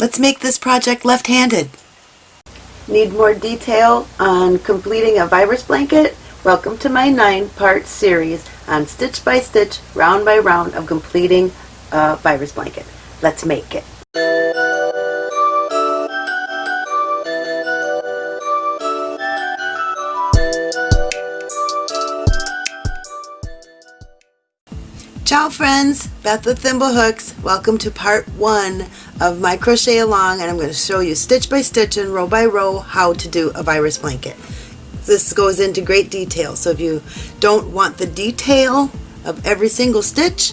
Let's make this project left-handed. Need more detail on completing a virus blanket? Welcome to my nine-part series on stitch by stitch, round by round of completing a virus blanket. Let's make it. Ciao friends, Beth with Thimble Hooks. Welcome to part one of my crochet along and I'm going to show you stitch by stitch and row by row how to do a virus blanket. This goes into great detail so if you don't want the detail of every single stitch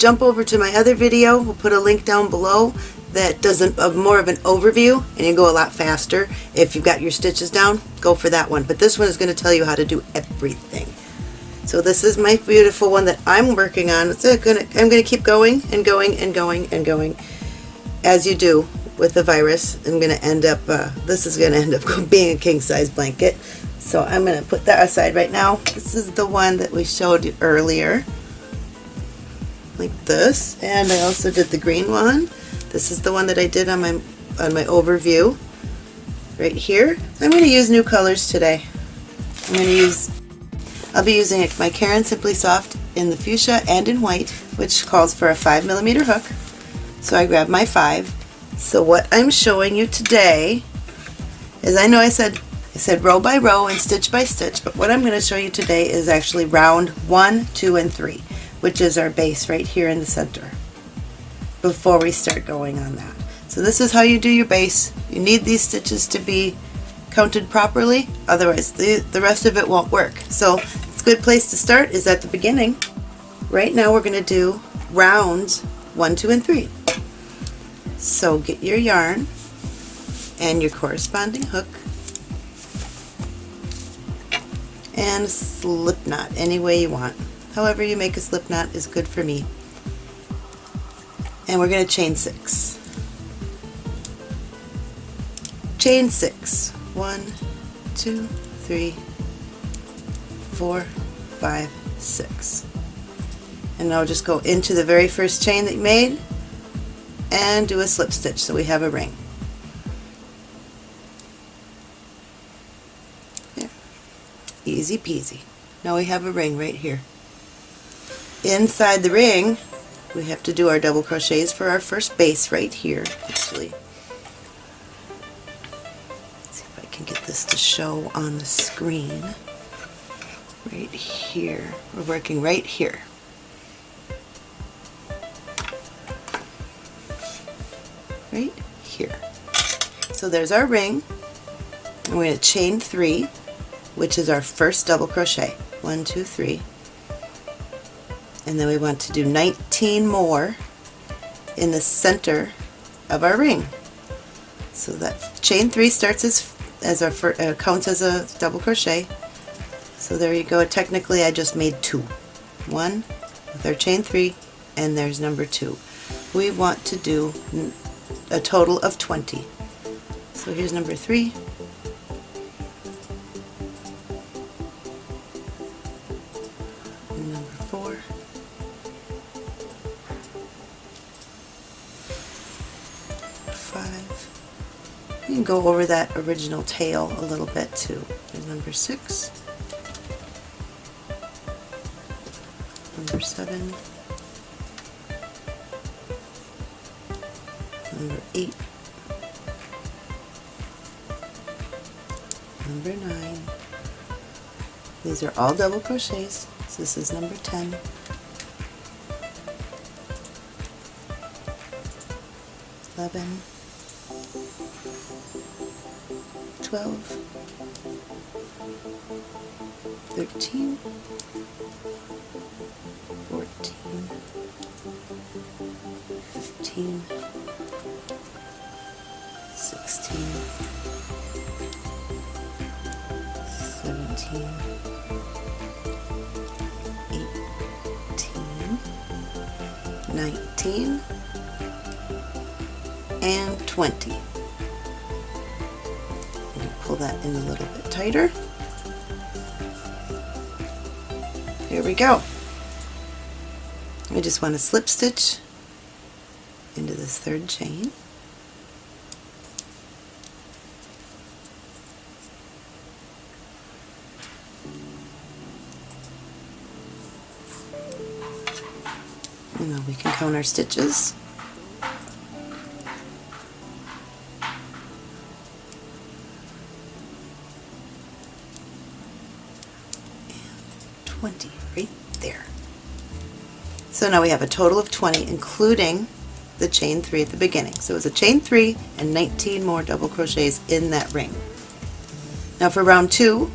jump over to my other video. We'll put a link down below that does a, more of an overview and you go a lot faster. If you've got your stitches down, go for that one. But this one is going to tell you how to do everything. So this is my beautiful one that I'm working on. It's gonna, I'm going to keep going and going and going and going as you do with the virus. I'm going to end up, uh, this is going to end up being a king size blanket. So I'm going to put that aside right now. This is the one that we showed you earlier. Like this. And I also did the green one. This is the one that I did on my, on my overview. Right here. I'm going to use new colors today. I'm going to use I'll be using my Caron Simply Soft in the fuchsia and in white, which calls for a 5 millimeter hook. So I grabbed my 5. So what I'm showing you today is, I know I said I said row by row and stitch by stitch, but what I'm going to show you today is actually round 1, 2, and 3, which is our base right here in the center, before we start going on that. So this is how you do your base. You need these stitches to be counted properly, otherwise the, the rest of it won't work. So it's a good place to start is at the beginning. Right now we're going to do rounds 1, 2, and 3. So get your yarn and your corresponding hook and slip knot any way you want. However you make a slip knot is good for me. And we're going to chain 6. Chain 6 one, two, three, four, five, six. And now just go into the very first chain that you made and do a slip stitch so we have a ring. There. Easy peasy. Now we have a ring right here. Inside the ring we have to do our double crochets for our first base right here actually Let's see if I can get this to show on the screen. Right here. We're working right here. So there's our ring. And we're going to chain three, which is our first double crochet. One, two, three. And then we want to do 19 more in the center of our ring. So that chain three starts as as our uh, counts as a double crochet. So there you go. Technically I just made two. One with our chain three and there's number two. We want to do a total of 20. So here's number three. Number four. Five. You can go over that original tail a little bit too. Number six, number seven, number eight, number nine. These are all double crochets. So this is number 10. 11, 12, 13, 14, 15, 16, 17, 18, 19, and 20 pull that in a little bit tighter. Here we go. We just want to slip stitch into this third chain. We can count our stitches. And 20 right there. So now we have a total of 20 including the chain 3 at the beginning. So it was a chain 3 and 19 more double crochets in that ring. Now for round 2,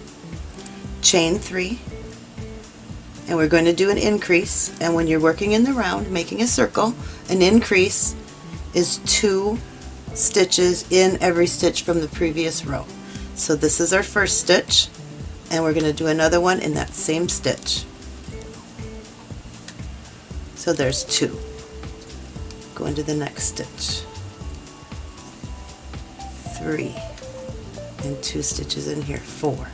chain 3 and we're going to do an increase. And when you're working in the round making a circle an increase is two stitches in every stitch from the previous row. So this is our first stitch. And we're going to do another one in that same stitch. So there's two. Go into the next stitch. Three. And two stitches in here. Four.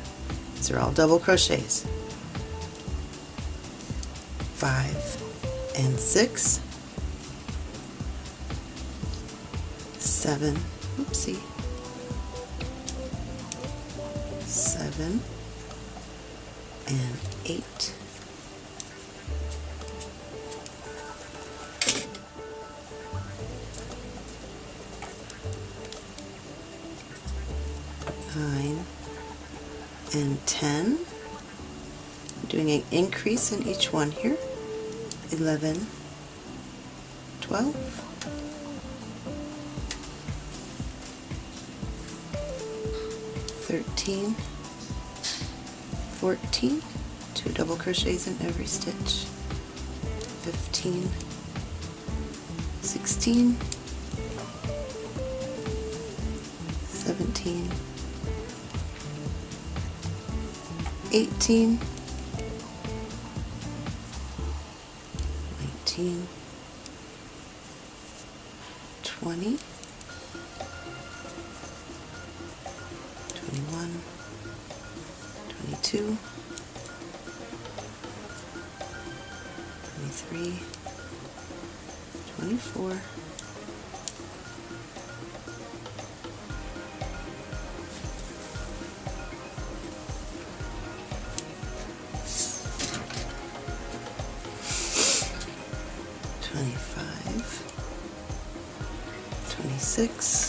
These are all double crochets five and six, seven, oopsie, seven and eight, nine and ten. doing an increase in each one here. 11, 12, 13, 14, two double crochets in every stitch, 15, 16, 17, 18, 22, 23, 24, 26,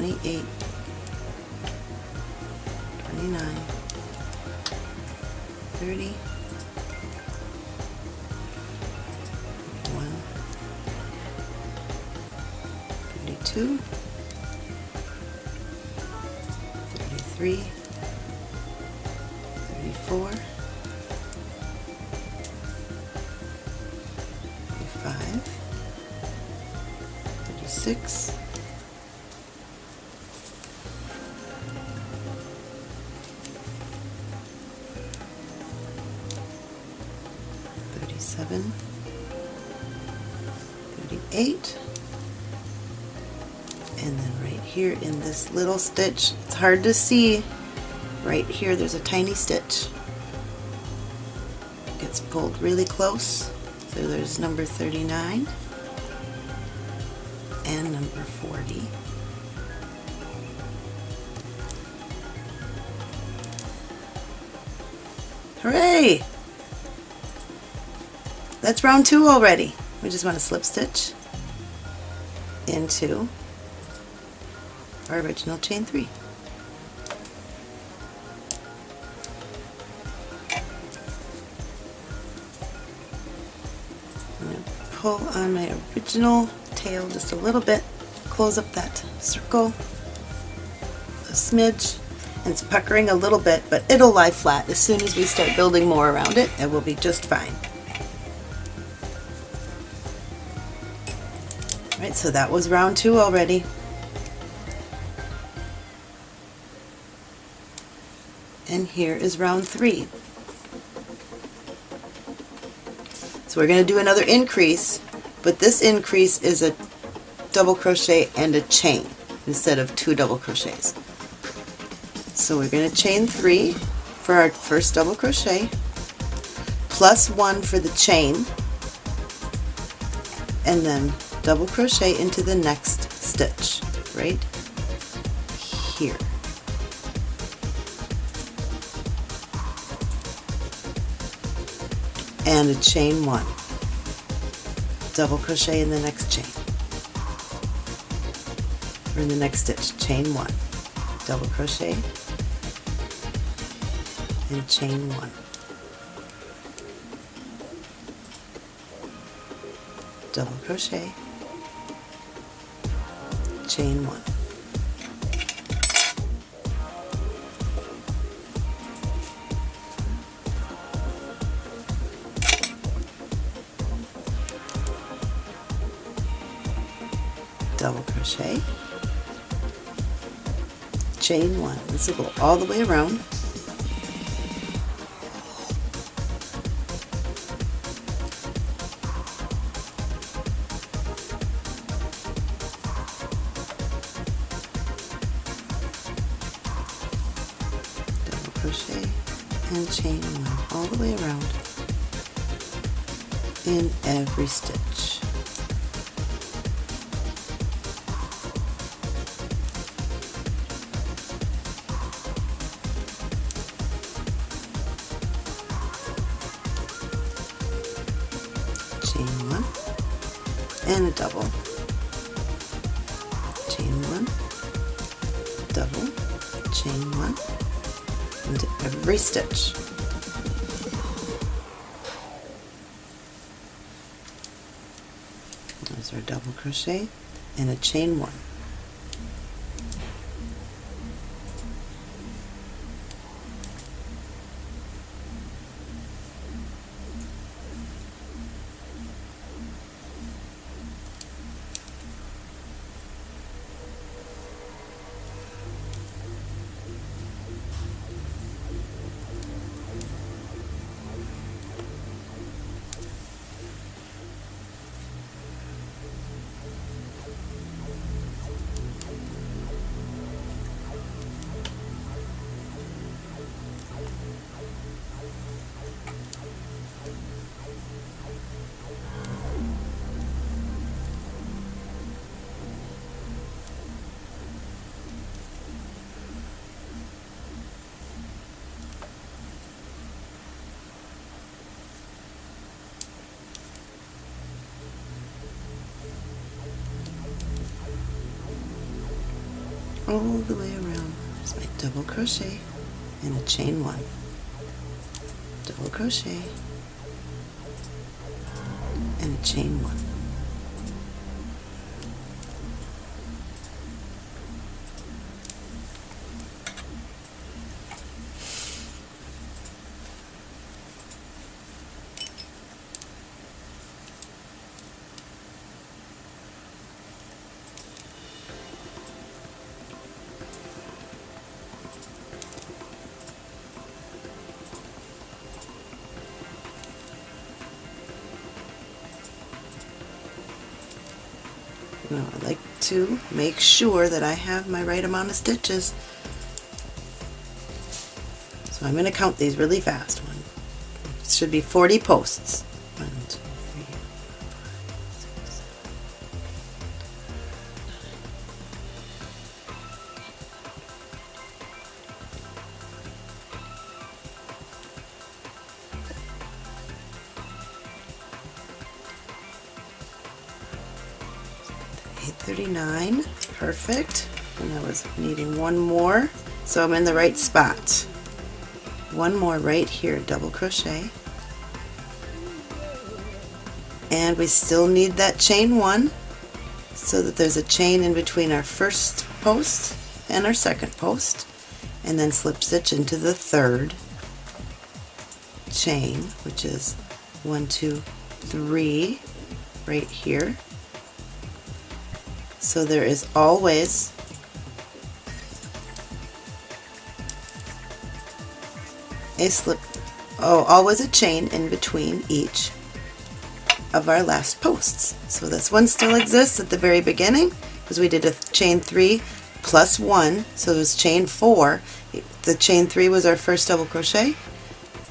28, 29, 30, 1, 32, 33, 37 38 and then right here in this little stitch it's hard to see right here there's a tiny stitch gets pulled really close so there's number 39 and number 40. Hooray! That's round two already. We just want to slip stitch into our original chain three. pull on my original tail just a little bit, close up that circle a smidge, and it's puckering a little bit, but it'll lie flat. As soon as we start building more around it, it will be just fine. Alright, so that was round two already. And here is round three. So we're going to do another increase but this increase is a double crochet and a chain instead of two double crochets. So we're going to chain three for our first double crochet plus one for the chain and then double crochet into the next stitch right here. and a chain one. Double crochet in the next chain. Or in the next stitch chain one. Double crochet. And chain one. Double crochet chain one. Double crochet. Chain one. This will go all the way around crochet and chain one all the way around in every stitch. Chain one and a double. Chain one double chain one into every stitch. There's our double crochet and a chain one all the way around. My double crochet and a chain one. Double crochet and a chain one. Now I like to make sure that I have my right amount of stitches. So I'm going to count these really fast. One, should be 40 posts. So I'm in the right spot. One more right here, double crochet. And we still need that chain one, so that there's a chain in between our first post and our second post. And then slip stitch into the third chain, which is one, two, three, right here. So there is always a slip, oh, always a chain in between each of our last posts. So this one still exists at the very beginning because we did a chain three plus one, so it was chain four. The chain three was our first double crochet,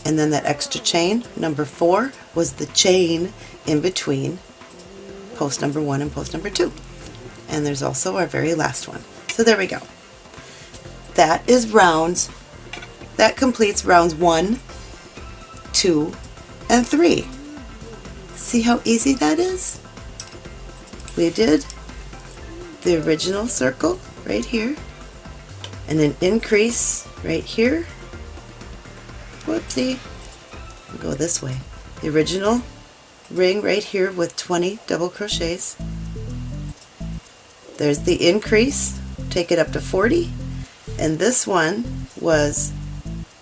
and then that extra chain, number four, was the chain in between post number one and post number two. And there's also our very last one. So there we go. That is rounds, that completes rounds one, two, and three. See how easy that is? We did the original circle right here and an increase right here. Whoopsie. Go this way. The original ring right here with 20 double crochets. There's the increase, take it up to 40, and this one was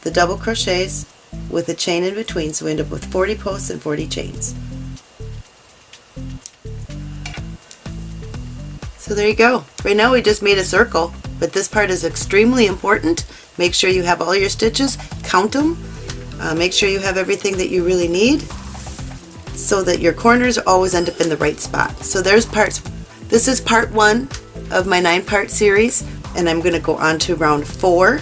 the double crochets with a chain in between, so we end up with 40 posts and 40 chains. So there you go. Right now we just made a circle, but this part is extremely important. Make sure you have all your stitches, count them, uh, make sure you have everything that you really need so that your corners always end up in the right spot. So there's parts, this is part one of my nine part series and I'm going to go on to round four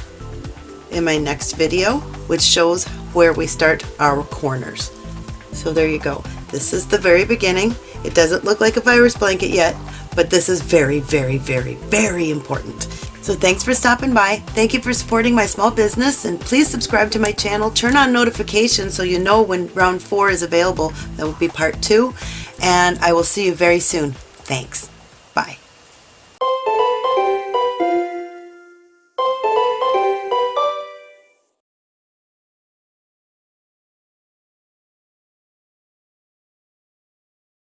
in my next video which shows where we start our corners. So there you go. This is the very beginning. It doesn't look like a virus blanket yet, but this is very, very, very, very important. So thanks for stopping by. Thank you for supporting my small business and please subscribe to my channel. Turn on notifications so you know when round four is available. That will be part two. And I will see you very soon. Thanks.